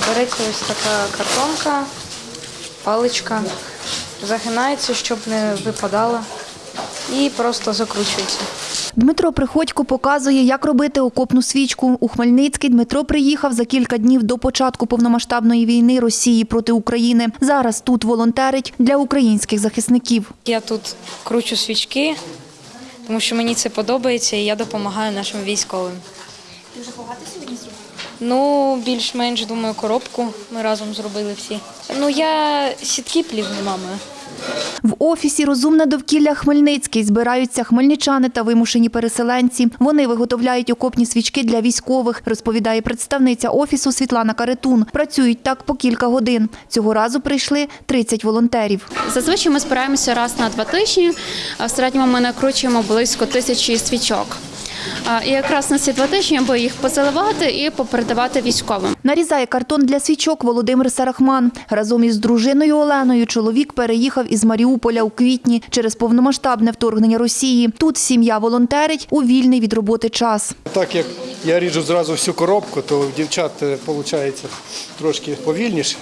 Береться ось така картонка, паличка, загинається, щоб не випадала, і просто закручується. Дмитро Приходько показує, як робити окопну свічку. У Хмельницький Дмитро приїхав за кілька днів до початку повномасштабної війни Росії проти України. Зараз тут волонтерить для українських захисників. Я тут кручу свічки, тому що мені це подобається і я допомагаю нашим військовим. Вже багато? Ну, більш-менш, думаю, коробку ми разом зробили всі. Ну, я сітки плів мамою. В офісі Розумне довкілля Хмельницький збираються хмельничани та вимушені переселенці. Вони виготовляють окопні свічки для військових, розповідає представниця офісу Світлана Каретун. Працюють так по кілька годин. Цього разу прийшли 30 волонтерів. Зазвичай ми збираємося раз на два тижні. А В середньому ми накручуємо близько тисячі свічок. І якраз на ці два тижні аби їх позаливати і попередавати військовим. Нарізає картон для свічок Володимир Сарахман. Разом із дружиною Оленою чоловік переїхав із Маріуполя у квітні через повномасштабне вторгнення Росії. Тут сім'я волонтерить у вільний від роботи час. Так як я ріжу зразу всю коробку, то в дівчат виходить трошки повільніше.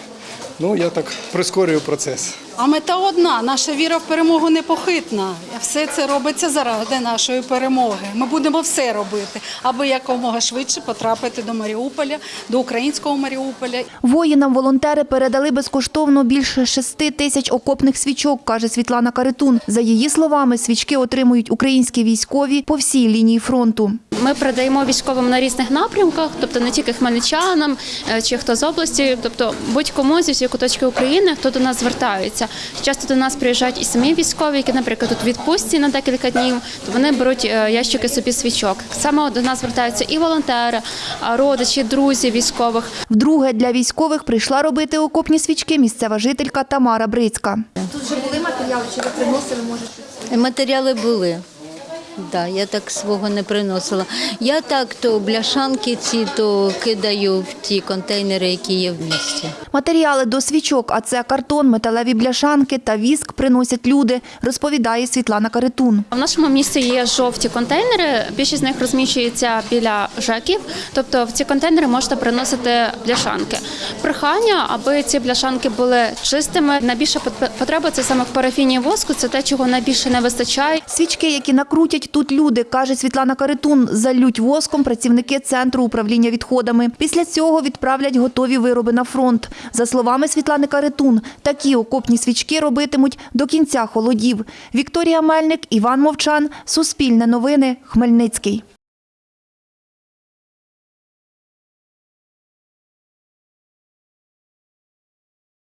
Ну, я так прискорюю процес. А мета одна наша віра в перемогу непохитна. Все це робиться заради нашої перемоги. Ми будемо все робити, аби якомога швидше потрапити до Маріуполя, до українського Маріуполя. Воїнам волонтери передали безкоштовно більше шести тисяч окопних свічок, каже Світлана Каретун. За її словами, свічки отримують українські військові по всій лінії фронту. Ми передаємо військовим на різних напрямках, тобто не тільки хмельничанам е, чи хто з області, тобто будь-кому зі всіх куточків України, хто до нас звертається. Часто до нас приїжджають і самі військові, які, наприклад, тут відпустці на декілька днів, то вони беруть е, ящики собі свічок. Саме до нас звертаються і волонтери, а родичі, друзі військових. Вдруге для військових прийшла робити окопні свічки місцева жителька Тамара Брицька. Тут вже були матеріали, чи не приносили може Матеріали були. Да, я так свого не приносила. Я так то бляшанки ці то кидаю в ті контейнери, які є в місті. Матеріали до свічок, а це картон, металеві бляшанки та віск приносять люди, розповідає Світлана Каретун. В нашому місті є жовті контейнери. Більшість з них розміщується біля ЖЕКів. Тобто в ці контейнери можна приносити бляшанки. Прохання, аби ці бляшанки були чистими. Найбільша пот- потреба це саме в парафіні воску. Це те, чого найбільше не вистачає. Свічки, які накрутять тут люди, каже Світлана Каретун, залють воском працівники центру управління відходами. Після цього відправлять готові вироби на фронт. За словами Світлани Каретун, такі окопні свічки робитимуть до кінця холодів. Вікторія Мельник, Іван Мовчан, Суспільне новини, Хмельницький.